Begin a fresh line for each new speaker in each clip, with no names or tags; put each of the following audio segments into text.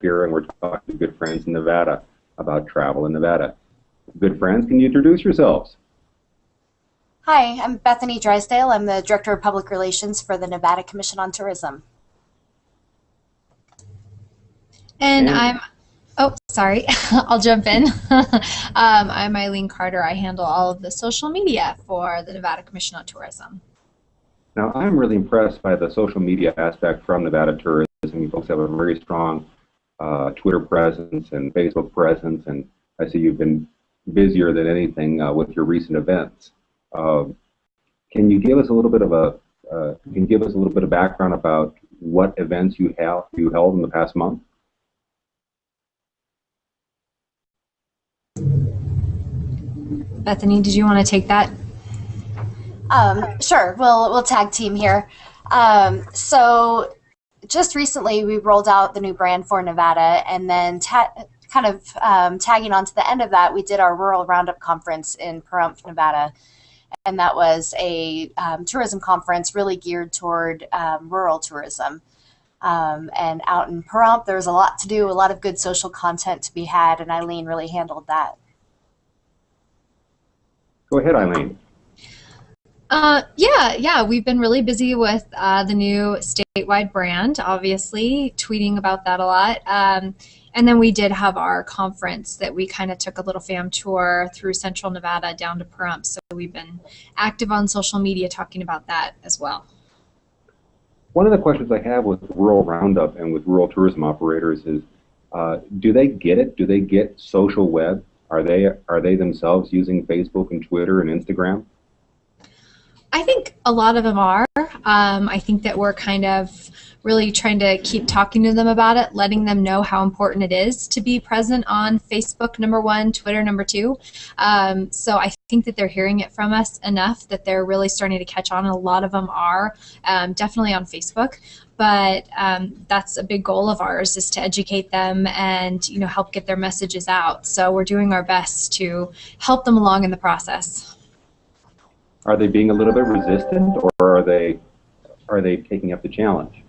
here and we're talking to good friends in Nevada about travel in Nevada. Good friends, can you introduce yourselves?
Hi, I'm Bethany Drysdale. I'm the Director of Public Relations for the Nevada Commission on Tourism.
And I'm, oh, sorry, I'll jump in. um, I'm Eileen Carter. I handle all of the social media for the Nevada Commission on Tourism.
Now, I'm really impressed by the social media aspect from Nevada Tourism. You folks have a very strong uh, Twitter presence and Facebook presence, and I see you've been busier than anything uh, with your recent events. Um, can you give us a little bit of a uh, can you give us a little bit of background about what events you have you held in the past month?
Bethany, did you want to take that?
Um, sure, we'll we'll tag team here. Um, so just recently we rolled out the new brand for Nevada, and then kind of um, tagging on to the end of that, we did our Rural Roundup Conference in Pahrump, Nevada. And that was a um, tourism conference really geared toward um, rural tourism. Um, and out in Pahrump, there was a lot to do, a lot of good social content to be had, and Eileen really handled that.
Go ahead, Eileen.
Uh, yeah, yeah, we've been really busy with uh, the new statewide brand, obviously, tweeting about that a lot. Um, and then we did have our conference that we kind of took a little fam tour through central Nevada down to Pahrump. So we've been active on social media talking about that as well.
One of the questions I have with Rural Roundup and with rural tourism operators is, uh, do they get it? Do they get social web? Are they are they themselves using Facebook and Twitter and Instagram?
I think a lot of them are. Um, I think that we're kind of really trying to keep talking to them about it, letting them know how important it is to be present on Facebook, number one, Twitter, number two. Um, so I think that they're hearing it from us enough that they're really starting to catch on. A lot of them are um, definitely on Facebook but um, that's a big goal of ours is to educate them and you know help get their messages out so we're doing our best to help them along in the process
are they being a little bit resistant, or are they are they taking up the challenge?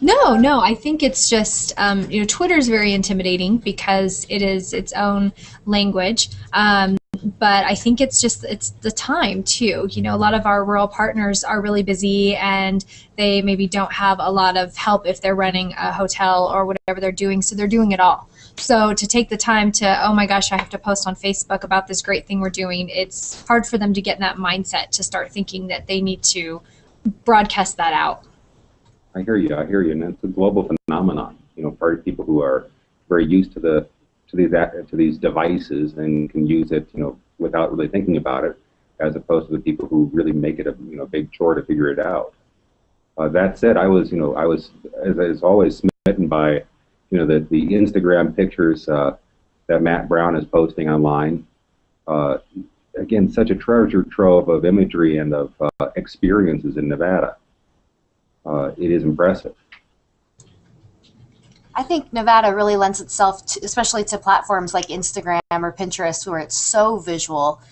No, no. I think it's just um, you know Twitter is very intimidating because it is its own language. Um, but I think it's just it's the time too. You know, a lot of our rural partners are really busy and they maybe don't have a lot of help if they're running a hotel or whatever they're doing, so they're doing it all. So to take the time to, oh my gosh, I have to post on Facebook about this great thing we're doing, it's hard for them to get in that mindset to start thinking that they need to broadcast that out.
I hear you. I hear you, and it's a global phenomenon. You know, of people who are very used to the to these to these devices and can use it, you know, without really thinking about it, as opposed to the people who really make it a you know big chore to figure it out. Uh, that said, I was you know I was as, as always smitten by you know, the, the Instagram pictures uh, that Matt Brown is posting online. Uh, again, such a treasure trove of imagery and of uh, experiences in Nevada. Uh, it is impressive.
I think Nevada really lends itself, to, especially to platforms like Instagram or Pinterest, where it's so visual.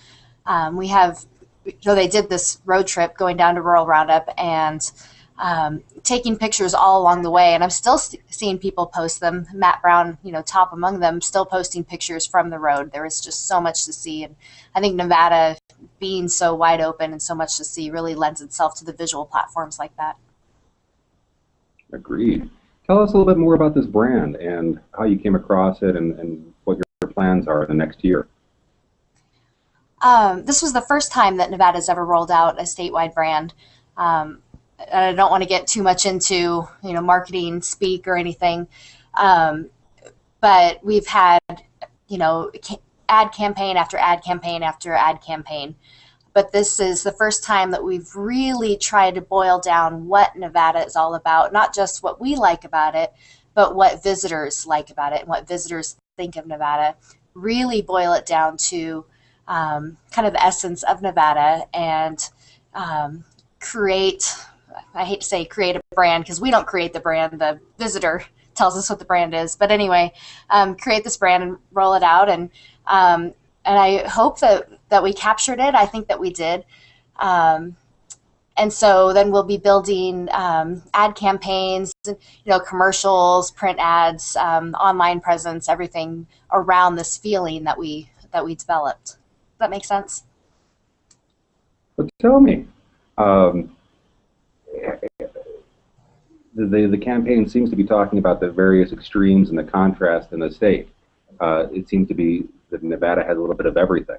Um, we have, you know, they did this road trip going down to Rural Roundup, and um, taking pictures all along the way, and I'm still seeing people post them. Matt Brown, you know, top among them, still posting pictures from the road. There is just so much to see, and I think Nevada, being so wide open and so much to see, really lends itself to the visual platforms like that.
Agreed. Tell us a little bit more about this brand and how you came across it, and, and what your plans are the next year.
Um, this was the first time that Nevada's ever rolled out a statewide brand. Um, I don't want to get too much into you know marketing speak or anything, um, but we've had you know ad campaign after ad campaign after ad campaign. But this is the first time that we've really tried to boil down what Nevada is all about, not just what we like about it, but what visitors like about it and what visitors think of Nevada. Really boil it down to um, kind of the essence of Nevada and um, create I hate to say create a brand because we don't create the brand. The visitor tells us what the brand is. But anyway, um, create this brand and roll it out. And um, and I hope that that we captured it. I think that we did. Um, and so then we'll be building um, ad campaigns, you know, commercials, print ads, um, online presence, everything around this feeling that we that we developed. Does that make sense?
But tell me, um, the, the, campaign seems to be talking about the various extremes and the contrast in the state. Uh, it seems to be that Nevada has a little bit of everything.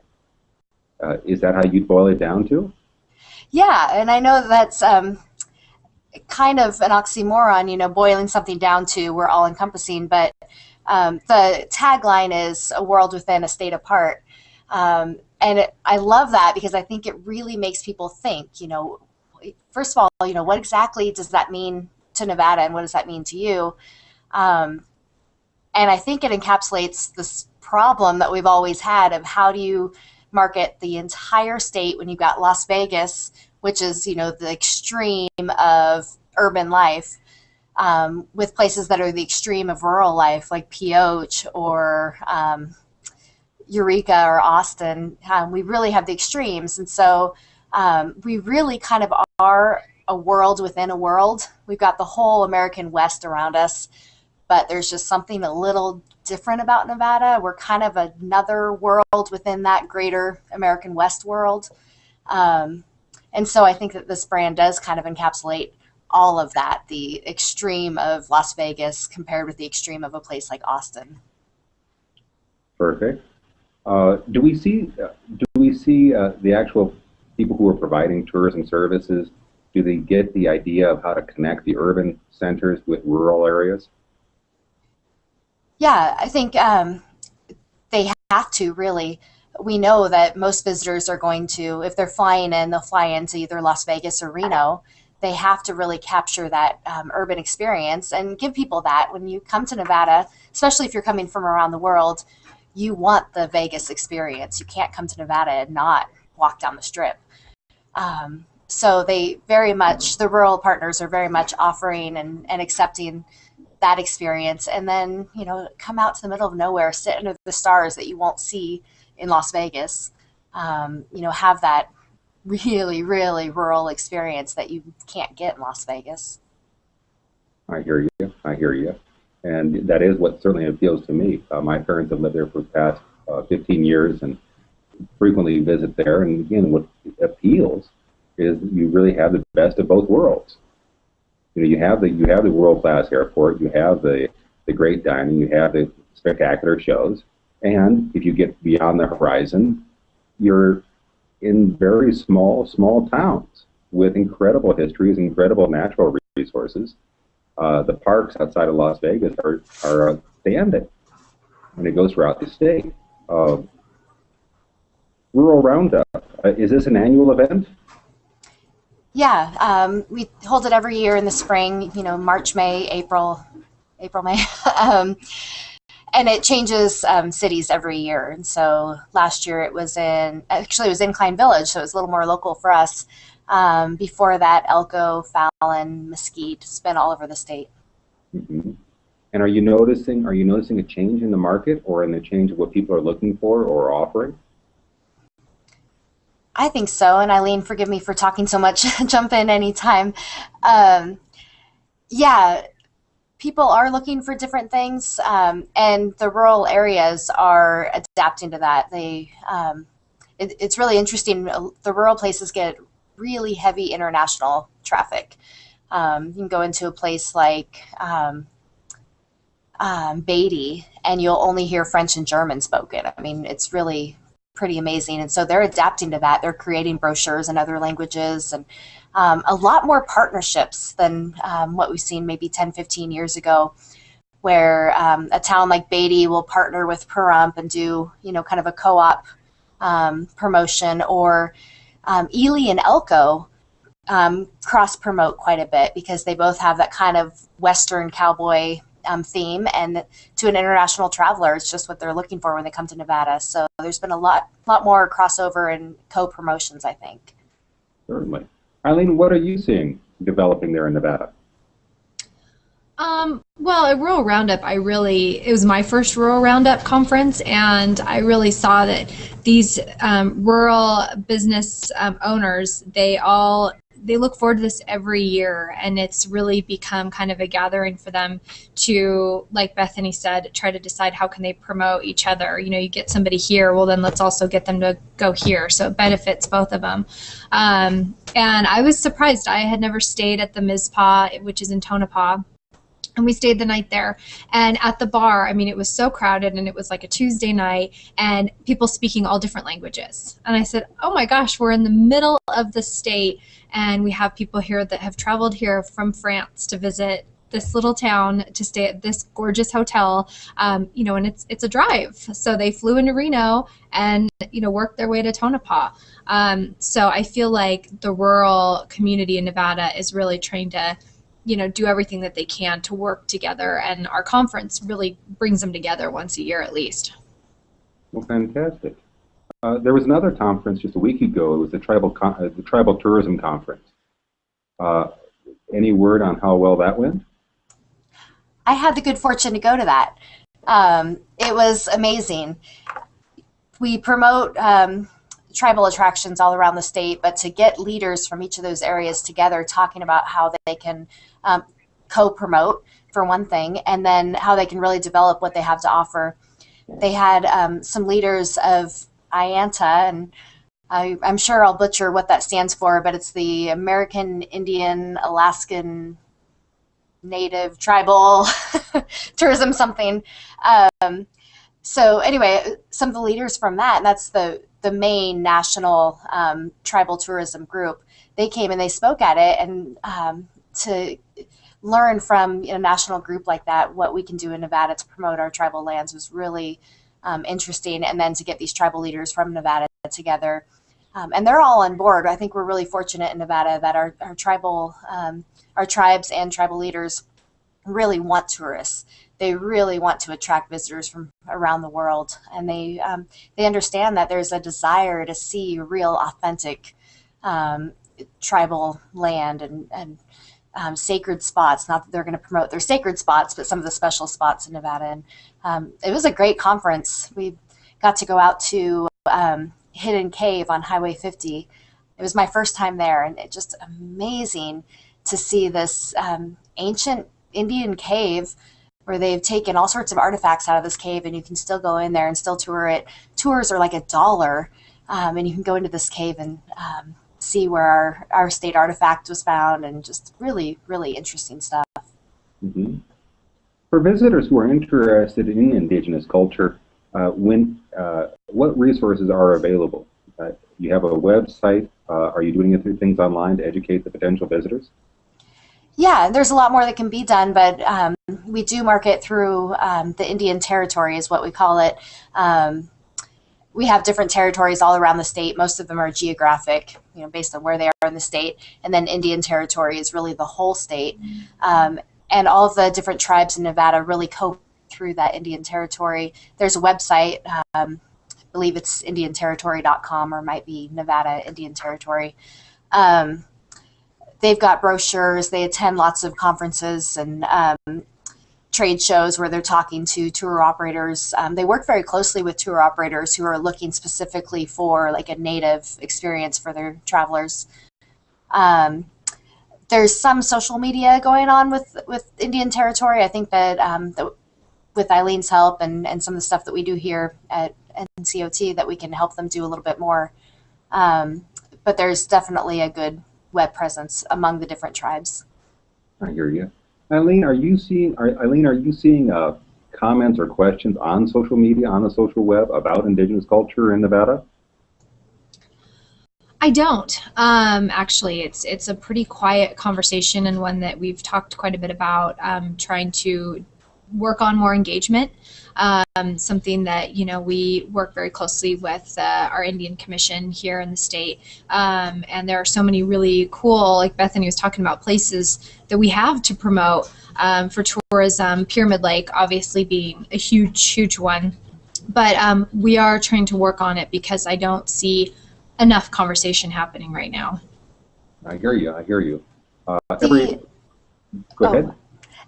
Uh, is that how you'd boil it down to?
Yeah, and I know that's um, kind of an oxymoron, you know, boiling something down to we're all encompassing, but um, the tagline is a world within, a state apart. Um, and it, I love that because I think it really makes people think, you know, first of all, you know, what exactly does that mean to Nevada and what does that mean to you? Um, and I think it encapsulates this problem that we've always had of how do you market the entire state when you've got Las Vegas, which is, you know, the extreme of urban life, um, with places that are the extreme of rural life, like Pioche or um, Eureka or Austin. Um, we really have the extremes. And so um, we really kind of are a world within a world. We've got the whole American West around us, but there's just something a little different about Nevada. We're kind of another world within that greater American West world. Um, and so I think that this brand does kind of encapsulate all of that the extreme of Las Vegas compared with the extreme of a place like Austin.
Perfect. Uh, do we see uh, do we see uh, the actual people who are providing tourism services? Do they get the idea of how to connect the urban centers with rural areas?
Yeah, I think um, they have to really. We know that most visitors are going to, if they're flying in, they'll fly into either Las Vegas or Reno. They have to really capture that um, urban experience and give people that. When you come to Nevada, especially if you're coming from around the world, you want the Vegas experience. You can't come to Nevada and not walk down the strip. Um, so they very much, the rural partners are very much offering and, and accepting that experience. And then you know come out to the middle of nowhere sit under the stars that you won't see in las vegas. Um, you know have that really really rural experience that you can't get in las vegas.
I hear you. I hear you. And that is what certainly appeals to me. Uh, my parents have lived there for the past uh, 15 years and frequently visit there and again what appeals is you really have the best of both worlds you know, you have the you have the world class airport, you have the the great dining, you have the spectacular shows, and if you get beyond the horizon, you're in very small small towns with incredible histories, incredible natural resources. Uh, the parks outside of Las Vegas are are outstanding, and it goes throughout the state. Uh, Rural Roundup uh, is this an annual event?
Yeah, um, we hold it every year in the spring. You know, March, May, April, April, May, um, and it changes um, cities every year. And so last year it was in actually it was in Incline Village, so it was a little more local for us. Um, before that, Elko, Fallon, Mesquite, it's been all over the state.
Mm-hmm. And are you noticing are you noticing a change in the market or in the change of what people are looking for or offering?
I think so. And Eileen, forgive me for talking so much. Jump in anytime. Um, yeah, people are looking for different things, um, and the rural areas are adapting to that. They, um, it, it's really interesting. The rural places get really heavy international traffic. Um, you can go into a place like um, um, Beatty, and you'll only hear French and German spoken. I mean, it's really pretty amazing. And so they're adapting to that. They're creating brochures in other languages and um, a lot more partnerships than um, what we've seen maybe 10, 15 years ago, where um, a town like Beatty will partner with Pahrump and do, you know, kind of a co-op um, promotion or um, Ely and Elko um, cross promote quite a bit because they both have that kind of Western cowboy um, theme, and to an international traveler, it's just what they're looking for when they come to Nevada. So there's been a lot, lot more crossover and co-promotions, I think.
Certainly, Eileen, what are you seeing developing there in Nevada?
Um, well, at Rural Roundup, I really, it was my first Rural Roundup conference, and I really saw that these um, rural business um, owners, they all they look forward to this every year, and it's really become kind of a gathering for them to, like Bethany said, try to decide how can they promote each other. You know, you get somebody here, well then let's also get them to go here, so it benefits both of them. Um, and I was surprised. I had never stayed at the Mizpah, which is in Tonopah and we stayed the night there. And at the bar i mean it was so crowded and it was like a tuesday night and people speaking all different languages. And i said oh my gosh we're in the middle of the state and we have people here that have traveled here from france to visit this little town to stay at this gorgeous hotel um, you know and it's it's a drive. So they flew into reno and you know worked their way to tonopah. Um, so i feel like the rural community in nevada is really trying to you know do everything that they can to work together and our conference really brings them together once a year at least
Well, fantastic. Uh, there was another conference just a week ago. It was the tribal con- uh, the tribal tourism conference. Uh, any word on how well that went?
I had the good fortune to go to that. Um, it was amazing. We promote um, tribal attractions all around the state, but to get leaders from each of those areas together talking about how they can um, co-promote for one thing, and then how they can really develop what they have to offer. They had um, some leaders of AIANTA, and I, I'm sure I'll butcher what that stands for, but it's the American Indian Alaskan Native Tribal Tourism something. Um, so anyway, some of the leaders from that, and that's the the main national um, tribal tourism group. They came and they spoke at it, and um, to learn from a national group like that what we can do in Nevada to promote our tribal lands was really um, interesting. And then to get these tribal leaders from Nevada together. Um, and they're all on board. I think we're really fortunate in Nevada that our, our tribal, um, our tribes and tribal leaders really want tourists. They really want to attract visitors from around the world, and they um, they understand that there's a desire to see real, authentic um, tribal land and and um, sacred spots. Not that they're going to promote their sacred spots, but some of the special spots in Nevada. And um, it was a great conference. We got to go out to um, Hidden Cave on Highway 50. It was my first time there, and it just amazing to see this um, ancient Indian cave where they've taken all sorts of artifacts out of this cave, and you can still go in there and still tour it. Tours are like a dollar, um, and you can go into this cave and um, see where our, our state artifact was found, and just really, really interesting stuff.
hmm For visitors who are interested in indigenous culture, uh, when uh, what resources are available? Uh, you have a website. Uh, are you doing any things online to educate the potential visitors?
Yeah, there's a lot more that can be done, but um, we do market through um, the Indian Territory, is what we call it. Um, we have different territories all around the state. Most of them are geographic, you know, based on where they are in the state. And then Indian Territory is really the whole state. Um, and all of the different tribes in Nevada really cope through that Indian Territory. There's a website, um, I believe it's IndianTerritory.com or might be Nevada Indian Territory. Um, they've got brochures. They attend lots of conferences and um, trade shows where they're talking to tour operators. Um, they work very closely with tour operators who are looking specifically for like a native experience for their travelers. Um, there's some social media going on with with Indian Territory. I think that, um, that with Eileen's help and, and some of the stuff that we do here at NCOT that we can help them do a little bit more. Um, but there's definitely a good web presence among the different tribes.
I hear you. Eileen, are you seeing? Are, Eileen, are you seeing uh, comments or questions on social media, on the social web about indigenous culture in Nevada?
I don't. Um, actually, it's it's a pretty quiet conversation and one that we've talked quite a bit about. Um, trying to work on more engagement. Um, something that you know we work very closely with uh, our Indian Commission here in the state, um, and there are so many really cool, like Bethany was talking about, places that we have to promote um, for tourism. Pyramid Lake, obviously, being a huge, huge one, but um, we are trying to work on it because I don't see enough conversation happening right now.
I hear you. I hear you. Uh, every,
The-
go
oh.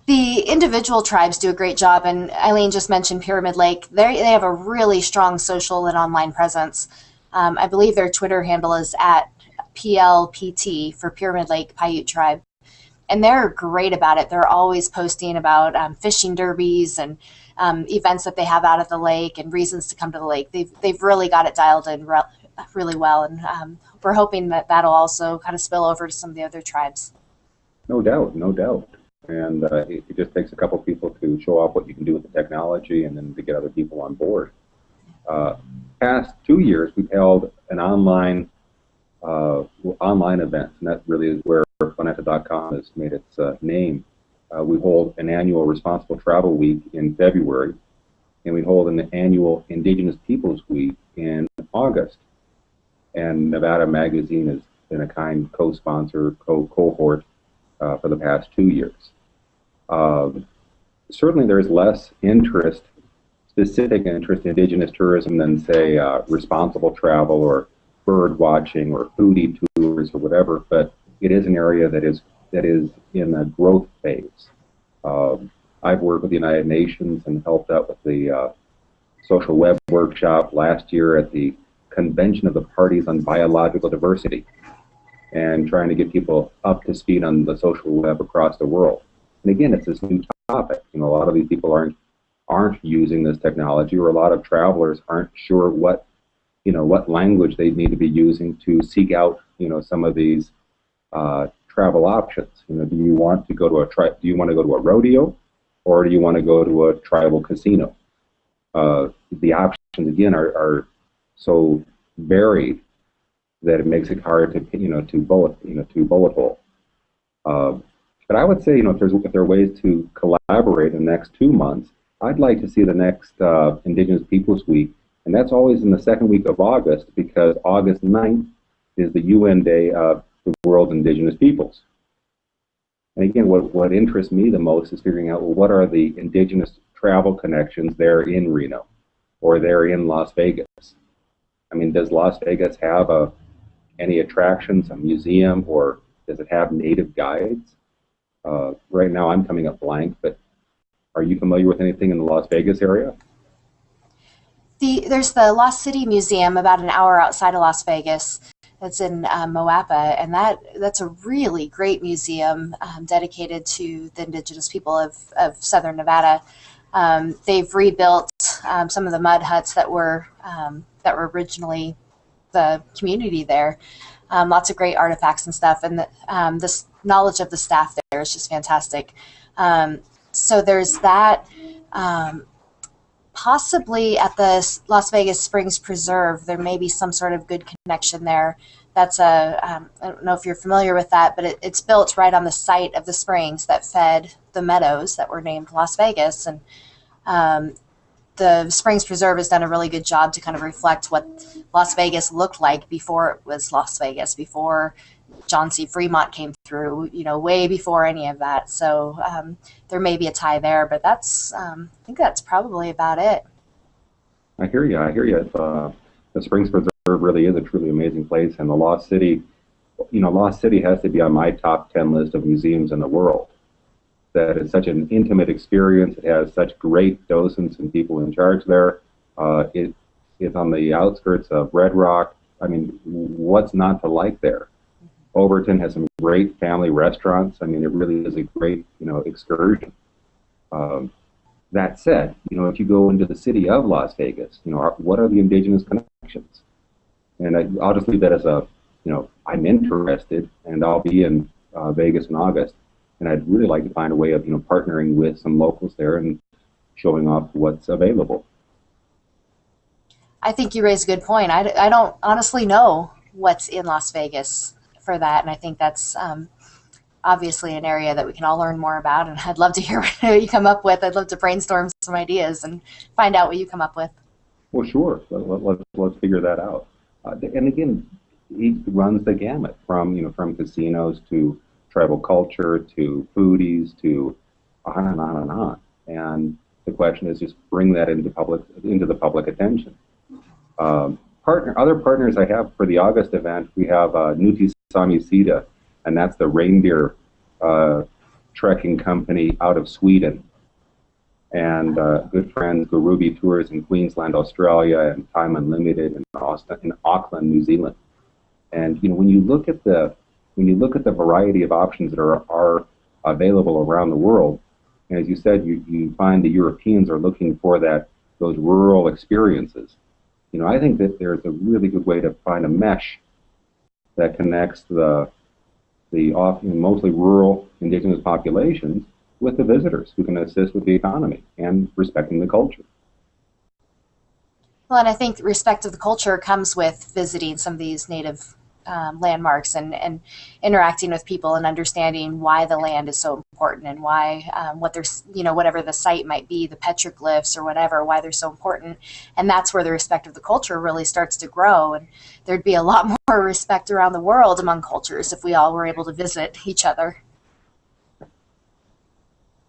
The individual tribes do a great job, and Eileen just mentioned Pyramid Lake. They they have a really strong social and online presence. Um, I believe their Twitter handle is at PLPT for Pyramid Lake Paiute Tribe. And they're great about it. They're always posting about um, fishing derbies and um, events that they have out at the lake and reasons to come to the lake. They've, they've really got it dialed in re- really well. And um, we're hoping that that'll also kind of spill over to some of the other tribes.
No doubt, no doubt. And uh, it, it just takes a couple people to show off what you can do with the technology and then to get other people on board. Uh, past two years, we've held an online uh, online event, and that really is where Planeta.com has made its uh, name. Uh, we hold an annual Responsible Travel Week in February, and we hold an annual Indigenous Peoples Week in August. And Nevada Magazine has been a kind co-sponsor, co-cohort uh, for the past two years. Certainly, there's less interest, specific interest in indigenous tourism than, say, uh, responsible travel or bird watching or foodie tours or whatever. But it is an area that is that is in a growth phase. Um, I've worked with the United Nations and helped out with the uh, social web workshop last year at the Convention of the Parties on Biological Diversity and trying to get people up to speed on the social web across the world. And again, it's this new topic. You know, a lot of these people aren't aren't using this technology, or a lot of travelers aren't sure what you know what language they need to be using to seek out you know some of these uh, travel options. You know, do you want to go to a tri- do you want to go to a rodeo, or do you want to go to a tribal casino? Uh, the options again are, are so varied that it makes it hard to you know to bullet you know to bullet hole. Uh, but I would say you know if there's if there are ways to collaborate in the next two months, I'd like to see the next uh, Indigenous Peoples Week, and that's always in the second week of August because August 9th is the UN Day of the World's Indigenous Peoples. And again, what what interests me the most is figuring out well what are the indigenous travel connections there in Reno, or there in Las Vegas. I mean, does Las Vegas have a any attractions, a museum, or does it have native guides? Uh, right now, I'm coming up blank, but are you familiar with anything in the Las Vegas area?
The, there's the Lost City Museum about an hour outside of Las Vegas. That's in um, Moapa, and that that's a really great museum um, dedicated to the indigenous people of, of Southern Nevada. Um, they've rebuilt um, some of the mud huts that were um, that were originally the community there. Um, lots of great artifacts and stuff, and the, um, this knowledge of the staff there is just fantastic. Um, so there's that. Um, possibly at the Las Vegas Springs Preserve, there may be some sort of good connection there. That's a um, I don't know if you're familiar with that, but it, it's built right on the site of the springs that fed the meadows that were named Las Vegas, and um, the Springs Preserve has done a really good job to kind of reflect what Las Vegas looked like before it was Las Vegas, before John C. Fremont came through, you know, way before any of that. So um, there may be a tie there, but that's, um, I think that's probably about it.
I hear you. I hear you. Uh, the Springs Preserve really is a truly amazing place, and the Lost City, you know, Lost City has to be on my top 10 list of museums in the world. That is such an intimate experience. It has such great docents and people in charge there. Uh, it is on the outskirts of Red Rock. I mean, what's not to like there? Overton has some great family restaurants. I mean, it really is a great, you know, excursion. Um, that said, you know, if you go into the city of Las Vegas, you know, are, what are the indigenous connections? And I, will just leave that as a, you know, I'm interested, and I'll be in uh, Vegas in August, and I'd really like to find a way of, you know, partnering with some locals there and showing off what's available.
I think you raise a good point. I, I don't honestly know what's in Las Vegas for that, and I think that's um, obviously an area that we can all learn more about. And I'd love to hear what you come up with. I'd love to brainstorm some ideas and find out what you come up with.
Well, sure. Let, let, let's let's figure that out. Uh, and again, he runs the gamut from you know from casinos to tribal culture to foodies to on and on and on. And the question is just bring that into public into the public attention. Um, partner other partners I have for the August event, we have uh, Nutti Sami Siida, and that's the reindeer uh, trekking company out of Sweden. And uh, good friends, Garubi Tours in Queensland, Australia, and Time Unlimited in, Austin, in Auckland, New Zealand. And you know, when you look at the when you look at the variety of options that are are available around the world, and as you said, you, you find the Europeans are looking for that those rural experiences. You know, I think that there's a really good way to find a mesh that connects the the mostly rural indigenous populations with the visitors who can assist with the economy and respecting the culture.
Well, and I think respect of the culture comes with visiting some of these native um, landmarks and, and interacting with people and understanding why the land is so important and why um, what there's you know whatever the site might be the petroglyphs or whatever why they're so important and that's where the respect of the culture really starts to grow and there'd be a lot more respect around the world among cultures if we all were able to visit each other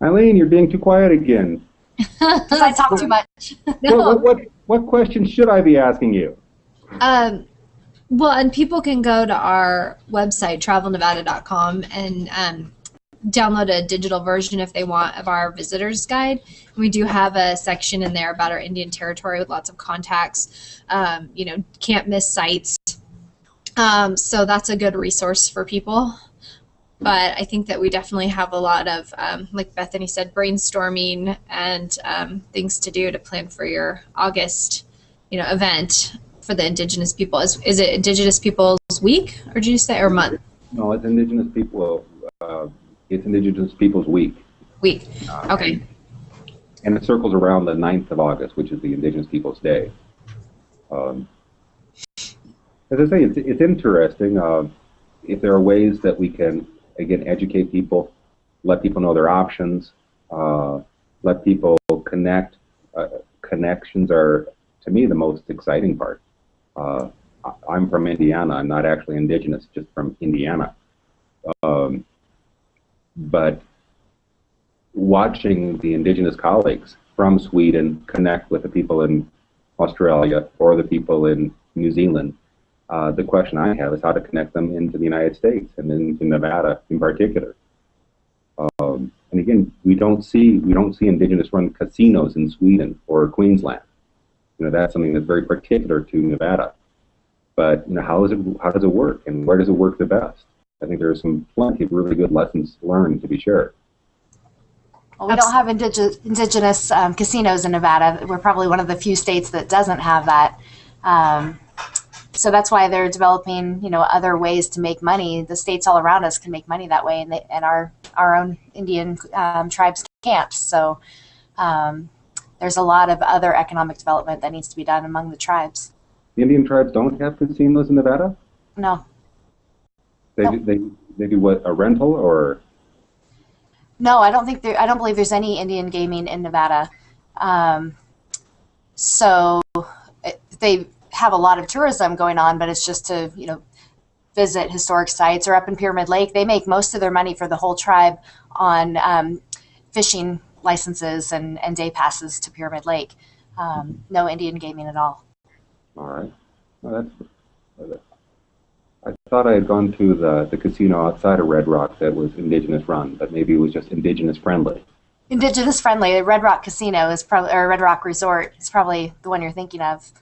Eileen, you're being too quiet again.
because i talk too much
No.
What, what, what, what questions should I be asking you?
Um, well, and people can go to our website, travelnevada.com, and um, download a digital version if they want of our visitor's guide. We do have a section in there about our Indian territory with lots of contacts. Um, you know, can't miss sites. Um, so that's a good resource for people. But I think that we definitely have a lot of, um, like Bethany said, brainstorming and um, things to do to plan for your August, you know, event for the Indigenous people. Is is it Indigenous Peoples Week, or did you say or month?
No, it's Indigenous People. Uh, it's Indigenous Peoples Week.
Week.
Uh,
Okay.
And it circles around the 9th of August, which is the Indigenous Peoples Day. Um, as I say, it's, it's interesting. Uh, if there are ways that we can, again, educate people, let people know their options, uh, let people connect. Uh, connections are, to me, the most exciting part. Uh, I'm from Indiana. I'm not actually indigenous, just from Indiana. Um, but watching the indigenous colleagues from Sweden connect with the people in Australia or the people in New Zealand, uh, the question I have is how to connect them into the United States and into Nevada in particular. Um, and again, we don't see we don't see indigenous-run casinos in Sweden or Queensland. You know that's something that's very particular to Nevada. But you know how does it how does it work and where does it work the best? I think there are some plenty of really good lessons learned to be shared.
Well, we don't have indige- indigenous um, casinos in Nevada. We're probably one of the few states that doesn't have that. Um, so that's why they're developing, you know, other ways to make money. The states all around us can make money that way, and, they, and our our own Indian um, tribes can't. So um, there's a lot of other economic development that needs to be done among the tribes.
The Indian tribes don't have casinos in Nevada.
No,
They
No.
do, they they do what a rental or
No, I don't think there. I don't believe there's any Indian gaming in Nevada. Um, so it, they have a lot of tourism going on, but it's just to you know visit historic sites or up in Pyramid Lake. They make most of their money for the whole tribe on um, fishing licenses and, and day passes to Pyramid Lake. Um, no Indian gaming at all.
all right. Well, that's. I thought I had gone to the the casino outside of Red Rock that was indigenous run, but maybe it was just indigenous friendly.
Indigenous friendly. Red Rock Casino is probably or Red Rock Resort is probably the one you're thinking of.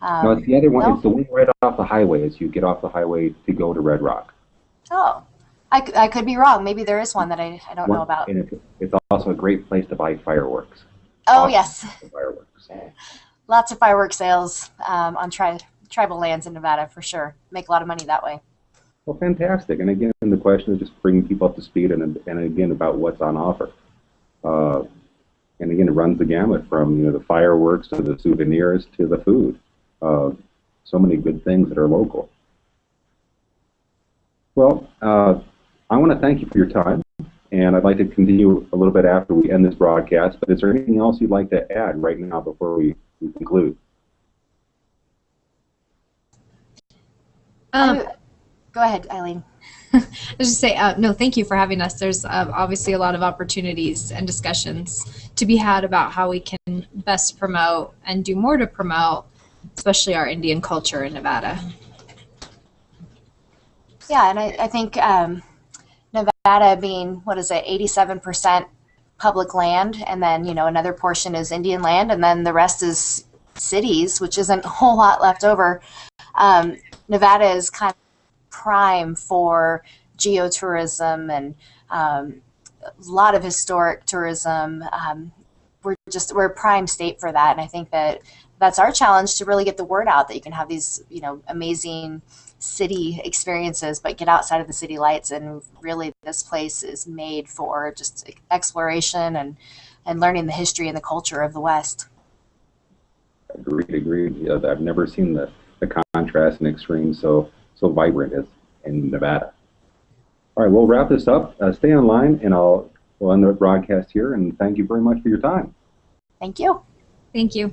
Um,
no, it's the other one.
no?
It's the one right off the highway as you get off the highway to go to Red Rock.
Oh, I, I could be wrong. Maybe there is one that I, I don't know about.
And it's, it's also a great place to buy fireworks.
Oh,
awesome.
yes.
Fireworks.
Lots of firework sales um, on tri- tribal lands in Nevada for sure. Make a lot of money that way.
Well, fantastic. And again, the question is just bringing people up to speed and, and again about what's on offer. Uh, and again, it runs the gamut from you know the fireworks to the souvenirs to the food. Uh, so many good things that are local. Well, uh, I want to thank you for your time, and I'd like to continue a little bit after we end this broadcast. But is there anything else you'd like to add right now before we, we conclude?
Um,
Oh, Go ahead, Eileen.
I was just say uh, no. Thank you for having us. There's um, obviously a lot of opportunities and discussions to be had about how we can best promote and do more to promote, especially our Indian culture in Nevada.
Yeah, and I, I think um, Nevada being, what is it, 87% public land, and then, you know, another portion is Indian land, and then the rest is cities, which isn't a whole lot left over. Um, Nevada is kind of prime for geotourism and um, a lot of historic tourism. Um, we're just we're a prime state for that, and I think that that's our challenge to really get the word out that you can have these you know amazing city experiences, but get outside of the city lights. And really, this place is made for just exploration and and learning the history and the culture of the West.
Agreed, agreed. Yeah, I've never seen the, the contrast and extreme so so vibrant as in Nevada. All right, we'll wrap this up. Uh, stay online, and I'll we'll end the broadcast here. And thank you very much for your time.
Thank you.
Thank you.